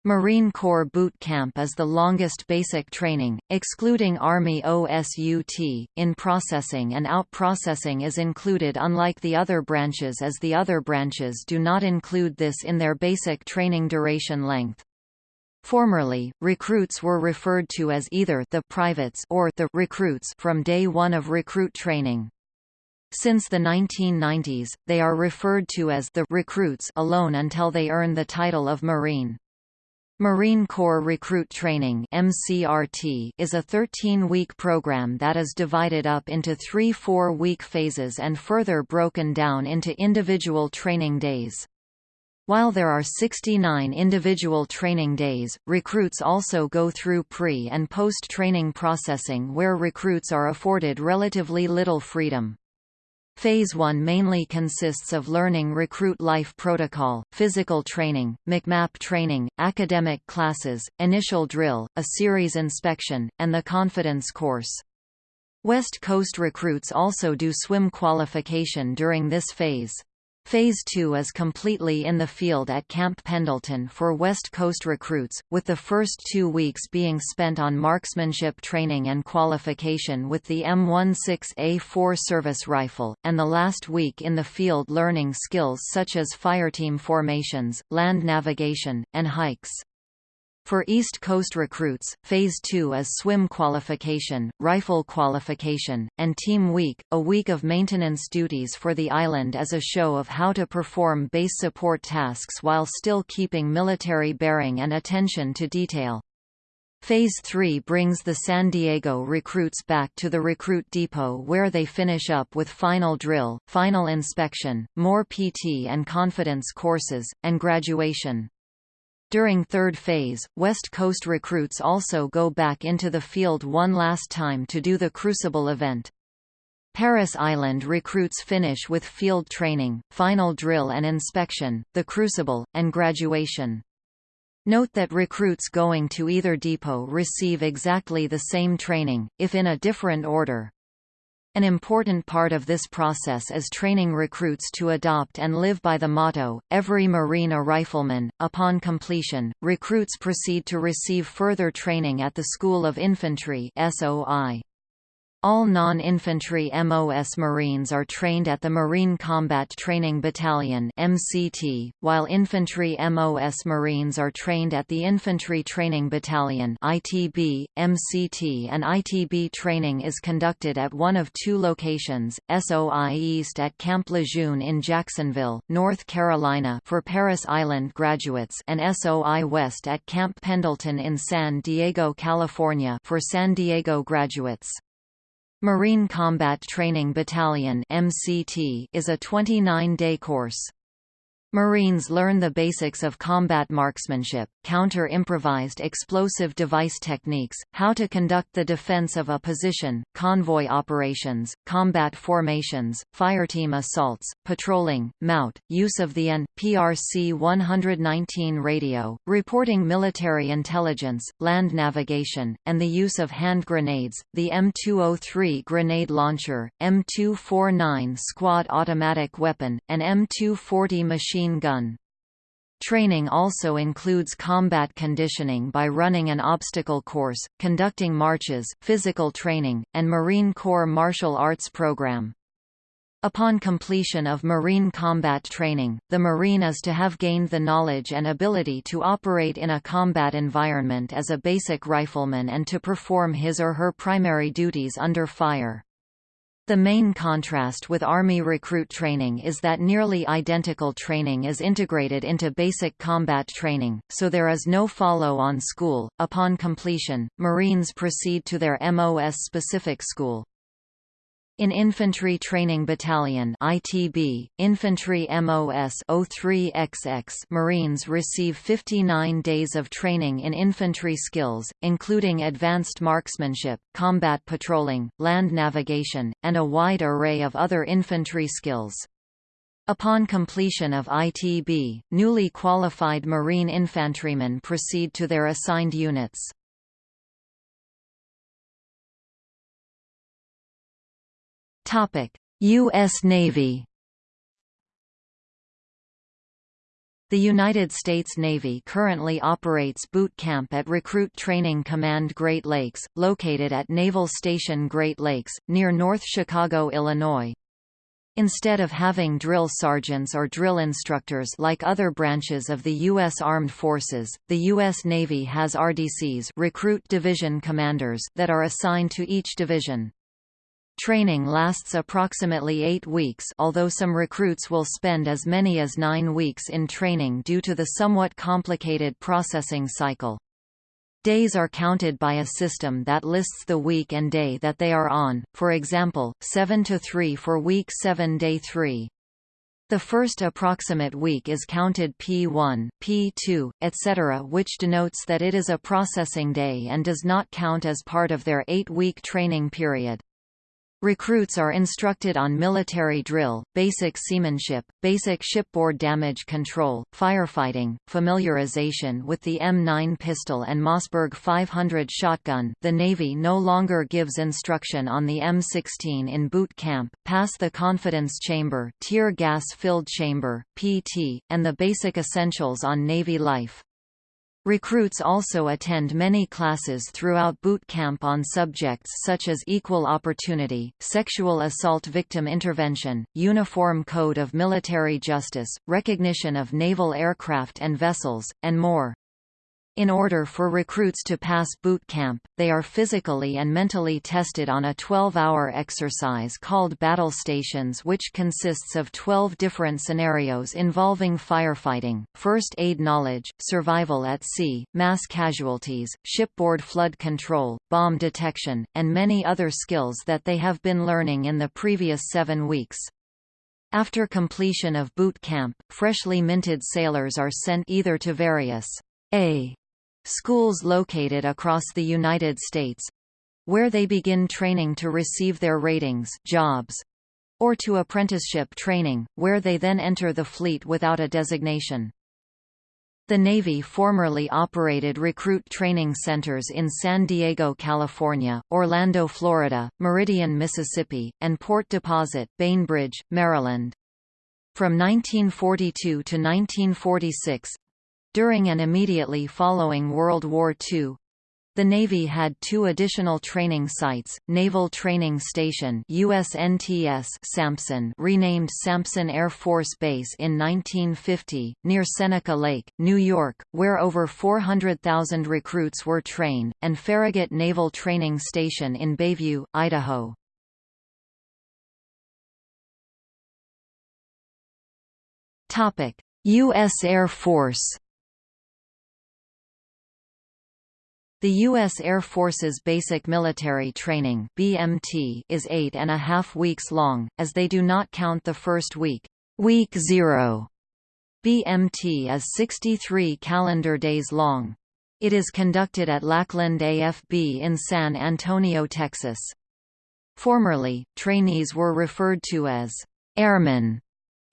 Marine Corps Boot Camp is the longest basic training, excluding Army OSUT, in processing and out-processing is included unlike the other branches as the other branches do not include this in their basic training duration length. Formerly, recruits were referred to as either the privates or the recruits from day one of recruit training. Since the 1990s, they are referred to as the recruits alone until they earn the title of Marine. Marine Corps Recruit Training MCRT is a 13-week program that is divided up into three four-week phases and further broken down into individual training days. While there are 69 individual training days, recruits also go through pre- and post-training processing where recruits are afforded relatively little freedom. Phase 1 mainly consists of learning recruit life protocol, physical training, MCMAP training, academic classes, initial drill, a series inspection, and the confidence course. West Coast recruits also do swim qualification during this phase. Phase 2 is completely in the field at Camp Pendleton for West Coast recruits, with the first two weeks being spent on marksmanship training and qualification with the M16A4 service rifle, and the last week in the field learning skills such as fireteam formations, land navigation, and hikes. For East Coast recruits, Phase 2 is swim qualification, rifle qualification, and Team Week, a week of maintenance duties for the island as a show of how to perform base support tasks while still keeping military bearing and attention to detail. Phase 3 brings the San Diego recruits back to the recruit depot where they finish up with final drill, final inspection, more PT and confidence courses, and graduation. During third phase, West Coast recruits also go back into the field one last time to do the Crucible event. Parris Island recruits finish with field training, final drill and inspection, the Crucible, and graduation. Note that recruits going to either depot receive exactly the same training, if in a different order. An important part of this process is training recruits to adopt and live by the motto, every Marine a rifleman. Upon completion, recruits proceed to receive further training at the School of Infantry SOI. All non-infantry MOS Marines are trained at the Marine Combat Training Battalion MCT, while infantry MOS Marines are trained at the Infantry Training Battalion ITB, MCT and ITB training is conducted at one of two locations, SOI East at Camp Lejeune in Jacksonville, North Carolina for Parris Island graduates and SOI West at Camp Pendleton in San Diego, California for San Diego graduates. Marine Combat Training Battalion is a 29-day course. Marines learn the basics of combat marksmanship, counter-improvised explosive device techniques, how to conduct the defense of a position, convoy operations, combat formations, fireteam assaults, patrolling, MOUT, use of the AN, PRC-119 radio, reporting military intelligence, land navigation, and the use of hand grenades, the M203 grenade launcher, M249 squad automatic weapon, and M240 machine machine gun. Training also includes combat conditioning by running an obstacle course, conducting marches, physical training, and Marine Corps martial arts program. Upon completion of Marine combat training, the Marine is to have gained the knowledge and ability to operate in a combat environment as a basic rifleman and to perform his or her primary duties under fire. The main contrast with Army recruit training is that nearly identical training is integrated into basic combat training, so there is no follow-on school. Upon completion, Marines proceed to their MOS-specific school. In Infantry Training Battalion ITB, Infantry MOS 03XX Marines receive 59 days of training in infantry skills, including advanced marksmanship, combat patrolling, land navigation, and a wide array of other infantry skills. Upon completion of ITB, newly qualified Marine infantrymen proceed to their assigned units. Topic: U.S. Navy. The United States Navy currently operates boot camp at Recruit Training Command Great Lakes, located at Naval Station Great Lakes, near North Chicago, Illinois. Instead of having drill sergeants or drill instructors like other branches of the U.S. Armed Forces, the U.S. Navy has RDCs recruit division commanders that are assigned to each division. Training lasts approximately eight weeks although some recruits will spend as many as nine weeks in training due to the somewhat complicated processing cycle. Days are counted by a system that lists the week and day that they are on, for example, 7 to 3 for week 7 day 3. The first approximate week is counted P1, P2, etc. which denotes that it is a processing day and does not count as part of their eight-week training period. Recruits are instructed on military drill, basic seamanship, basic shipboard damage control, firefighting, familiarization with the M9 pistol and Mossberg 500 shotgun. The Navy no longer gives instruction on the M16 in boot camp, pass the confidence chamber, tear gas-filled chamber, PT, and the basic essentials on Navy life. Recruits also attend many classes throughout boot camp on subjects such as equal opportunity, sexual assault victim intervention, Uniform Code of Military Justice, recognition of naval aircraft and vessels, and more. In order for recruits to pass boot camp, they are physically and mentally tested on a 12-hour exercise called Battle Stations which consists of 12 different scenarios involving firefighting, first aid knowledge, survival at sea, mass casualties, shipboard flood control, bomb detection, and many other skills that they have been learning in the previous seven weeks. After completion of boot camp, freshly minted sailors are sent either to various A schools located across the United States where they begin training to receive their ratings jobs, or to apprenticeship training, where they then enter the fleet without a designation. The Navy formerly operated recruit training centers in San Diego, California, Orlando, Florida, Meridian, Mississippi, and Port Deposit, Bainbridge, Maryland. From 1942 to 1946, during and immediately following World War II, the Navy had two additional training sites, Naval Training Station USNTS Sampson renamed Sampson Air Force Base in 1950, near Seneca Lake, New York, where over 400,000 recruits were trained, and Farragut Naval Training Station in Bayview, Idaho. U.S. Air Force The U.S. Air Force's Basic Military Training BMT is eight and a half weeks long, as they do not count the first week, week zero. BMT is 63 calendar days long. It is conducted at Lackland AFB in San Antonio, Texas. Formerly, trainees were referred to as airmen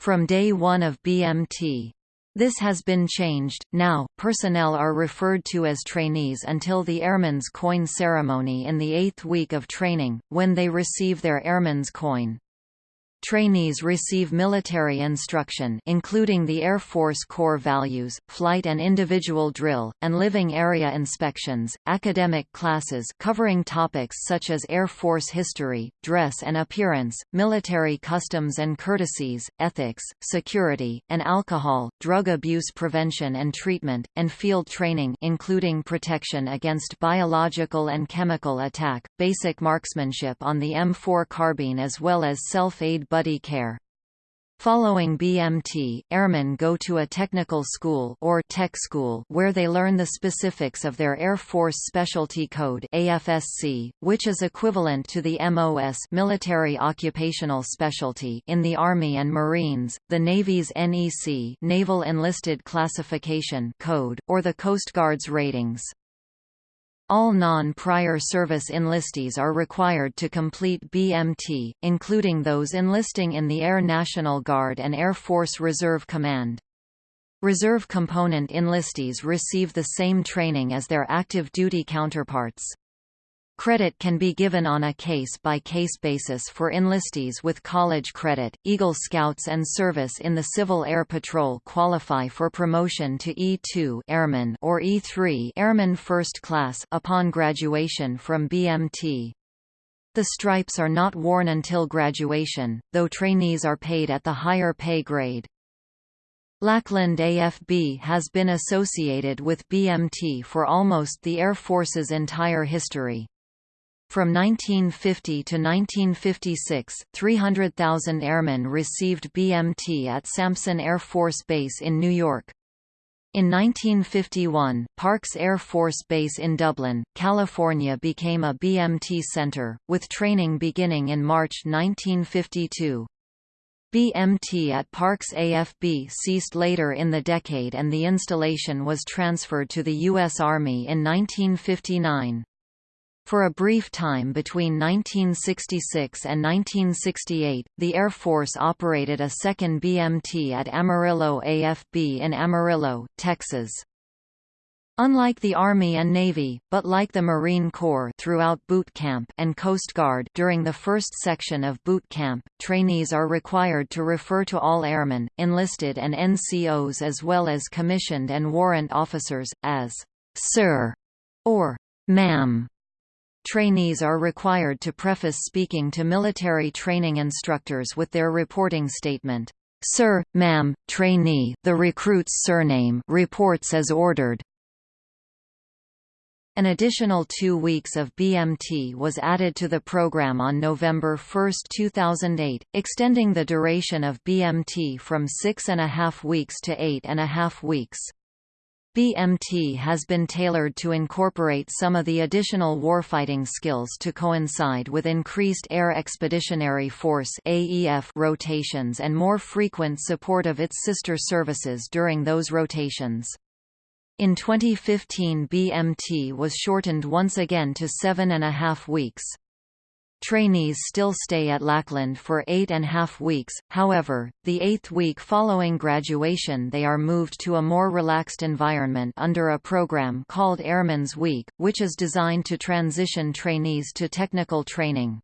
from day one of BMT. This has been changed, now, personnel are referred to as trainees until the Airman's Coin ceremony in the eighth week of training, when they receive their Airman's Coin. Trainees receive military instruction including the Air Force core values, flight and individual drill, and living area inspections, academic classes covering topics such as Air Force history, dress and appearance, military customs and courtesies, ethics, security, and alcohol, drug abuse prevention and treatment, and field training including protection against biological and chemical attack, basic marksmanship on the M4 carbine as well as self-aid buddy care. Following BMT, airmen go to a technical school or tech school where they learn the specifics of their Air Force Specialty Code AFSC, which is equivalent to the MOS military occupational specialty in the Army and Marines, the Navy's NEC Naval Enlisted Classification Code, or the Coast Guard's ratings. All non-prior service enlistees are required to complete BMT, including those enlisting in the Air National Guard and Air Force Reserve Command. Reserve component enlistees receive the same training as their active duty counterparts. Credit can be given on a case-by-case -case basis for enlistees with college credit. Eagle Scouts and service in the Civil Air Patrol qualify for promotion to E2 Airman or E3 Airman First Class upon graduation from BMT. The stripes are not worn until graduation, though trainees are paid at the higher pay grade. Lackland AFB has been associated with BMT for almost the Air Force's entire history. From 1950 to 1956, 300,000 airmen received BMT at Sampson Air Force Base in New York. In 1951, Parks Air Force Base in Dublin, California became a BMT center, with training beginning in March 1952. BMT at Parks AFB ceased later in the decade and the installation was transferred to the U.S. Army in 1959. For a brief time between 1966 and 1968, the Air Force operated a second BMT at Amarillo AFB in Amarillo, Texas. Unlike the Army and Navy, but like the Marine Corps throughout boot camp and Coast Guard during the first section of boot camp, trainees are required to refer to all airmen, enlisted and NCOs as well as commissioned and warrant officers, as «Sir» or «Ma'am». Trainees are required to preface speaking to military training instructors with their reporting statement. Sir, ma'am, trainee the recruit's surname reports as ordered. An additional two weeks of BMT was added to the program on November 1, 2008, extending the duration of BMT from six and a half weeks to eight and a half weeks. BMT has been tailored to incorporate some of the additional warfighting skills to coincide with increased Air Expeditionary Force AEF rotations and more frequent support of its sister services during those rotations. In 2015 BMT was shortened once again to seven and a half weeks. Trainees still stay at Lackland for eight and a half weeks, however, the eighth week following graduation they are moved to a more relaxed environment under a program called Airman's Week, which is designed to transition trainees to technical training.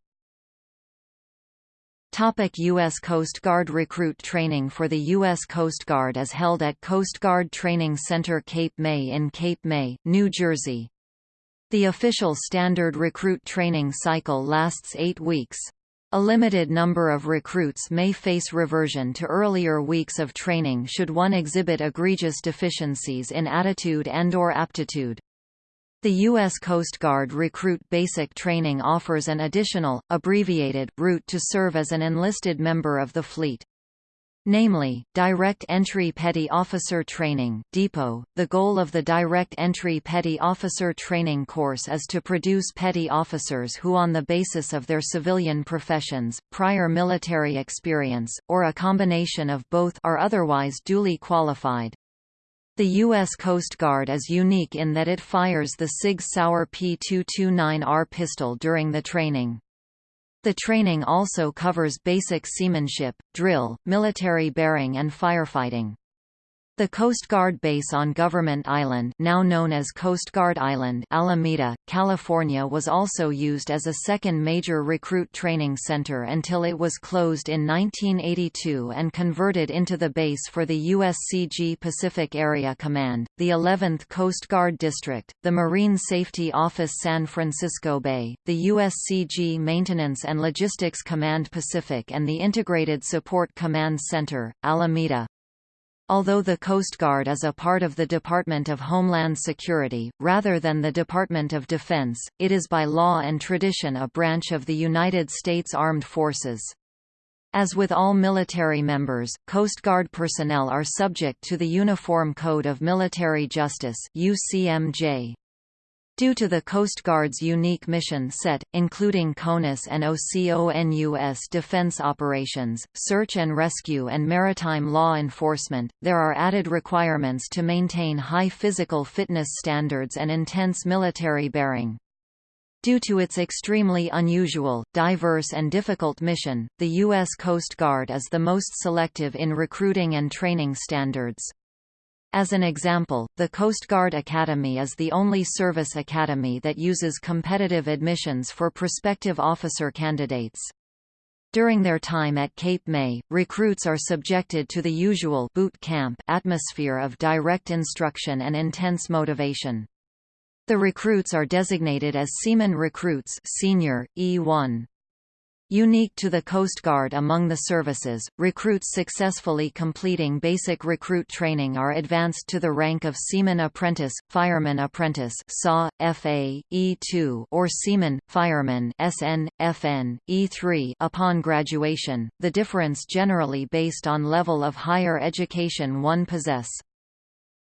Topic U.S. Coast Guard Recruit training for the U.S. Coast Guard is held at Coast Guard Training Center Cape May in Cape May, New Jersey. The official standard recruit training cycle lasts eight weeks. A limited number of recruits may face reversion to earlier weeks of training should one exhibit egregious deficiencies in attitude and or aptitude. The U.S. Coast Guard Recruit Basic Training offers an additional, abbreviated, route to serve as an enlisted member of the fleet namely, Direct Entry Petty Officer Training Depot. .The goal of the Direct Entry Petty Officer Training course is to produce petty officers who on the basis of their civilian professions, prior military experience, or a combination of both are otherwise duly qualified. The U.S. Coast Guard is unique in that it fires the Sig Sauer P229R pistol during the training. The training also covers basic seamanship, drill, military bearing and firefighting. The Coast Guard base on Government Island now known as Coast Guard Island Alameda, California was also used as a second major recruit training center until it was closed in 1982 and converted into the base for the USCG Pacific Area Command, the 11th Coast Guard District, the Marine Safety Office San Francisco Bay, the USCG Maintenance and Logistics Command Pacific and the Integrated Support Command Center, Alameda. Although the Coast Guard is a part of the Department of Homeland Security, rather than the Department of Defense, it is by law and tradition a branch of the United States Armed Forces. As with all military members, Coast Guard personnel are subject to the Uniform Code of Military Justice UCMJ. Due to the Coast Guard's unique mission set, including CONUS and OCONUS defense operations, search and rescue and maritime law enforcement, there are added requirements to maintain high physical fitness standards and intense military bearing. Due to its extremely unusual, diverse and difficult mission, the U.S. Coast Guard is the most selective in recruiting and training standards. As an example, the Coast Guard Academy is the only service academy that uses competitive admissions for prospective officer candidates. During their time at Cape May, recruits are subjected to the usual boot camp atmosphere of direct instruction and intense motivation. The recruits are designated as Seaman Recruits Senior, E1. Unique to the Coast Guard among the services, recruits successfully completing basic recruit training are advanced to the rank of Seaman Apprentice, Fireman Apprentice SA, FA, E2 or Seaman, Fireman SN, FN, E3 upon graduation, the difference generally based on level of higher education one possess.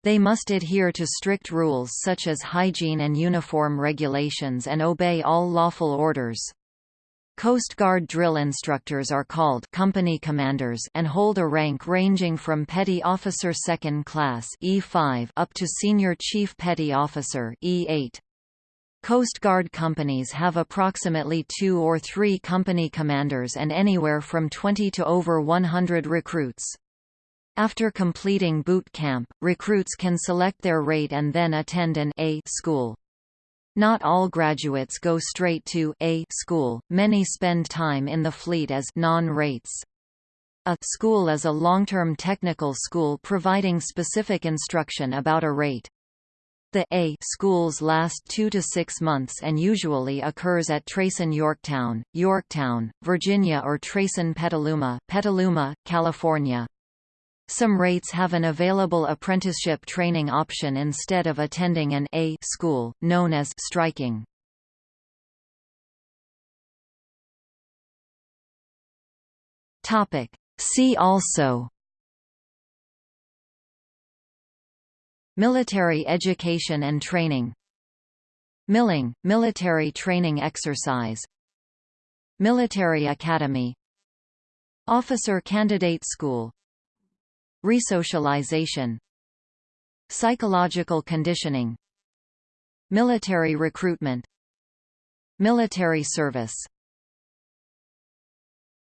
They must adhere to strict rules such as hygiene and uniform regulations and obey all lawful orders. Coast Guard drill instructors are called company commanders and hold a rank ranging from petty officer second class E5 up to senior chief petty officer E8. Coast Guard companies have approximately two or three company commanders and anywhere from 20 to over 100 recruits. After completing boot camp, recruits can select their rate and then attend an A school. Not all graduates go straight to A school, many spend time in the fleet as non-rates. A school is a long-term technical school providing specific instruction about a rate. The A schools last two to six months and usually occurs at TRACEN Yorktown, Yorktown, Virginia or TRACEN Petaluma, Petaluma, California. Some rates have an available apprenticeship training option instead of attending an A school, known as striking. Topic. See also Military education and training Milling, military training exercise Military academy Officer Candidate School Resocialization Psychological conditioning Military recruitment Military service